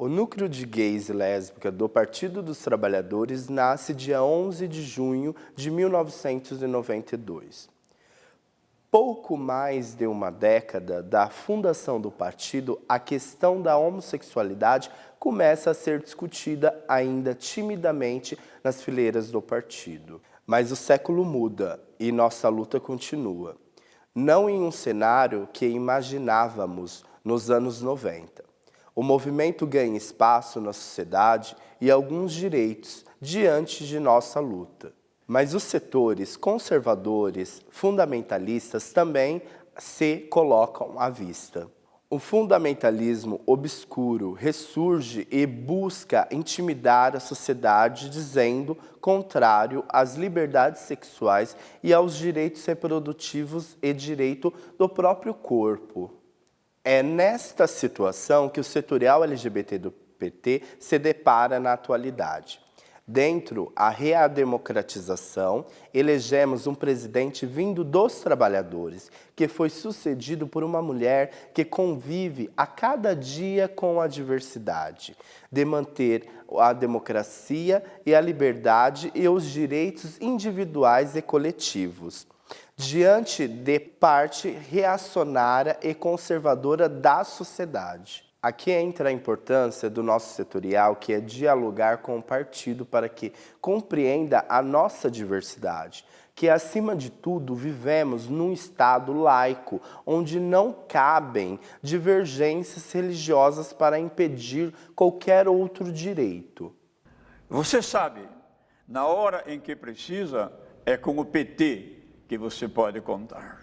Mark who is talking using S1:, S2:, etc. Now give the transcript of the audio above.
S1: O núcleo de gays e lésbica do Partido dos Trabalhadores nasce dia 11 de junho de 1992. Pouco mais de uma década da fundação do partido, a questão da homossexualidade começa a ser discutida ainda timidamente nas fileiras do partido. Mas o século muda e nossa luta continua. Não em um cenário que imaginávamos nos anos 90 o movimento ganha espaço na sociedade e alguns direitos diante de nossa luta. Mas os setores conservadores, fundamentalistas também se colocam à vista. O fundamentalismo obscuro ressurge e busca intimidar a sociedade dizendo contrário às liberdades sexuais e aos direitos reprodutivos e direito do próprio corpo. É nesta situação que o setorial LGBT do PT se depara na atualidade. Dentro a reademocratização, elegemos um presidente vindo dos trabalhadores, que foi sucedido por uma mulher que convive a cada dia com a diversidade, de manter a democracia e a liberdade e os direitos individuais e coletivos diante de parte reacionária e conservadora da sociedade. Aqui entra a importância do nosso setorial, que é dialogar com o partido para que compreenda a nossa diversidade, que acima de tudo vivemos num estado laico, onde não cabem divergências religiosas para impedir qualquer outro direito.
S2: Você sabe, na hora em que precisa, é com o PT que você pode contar.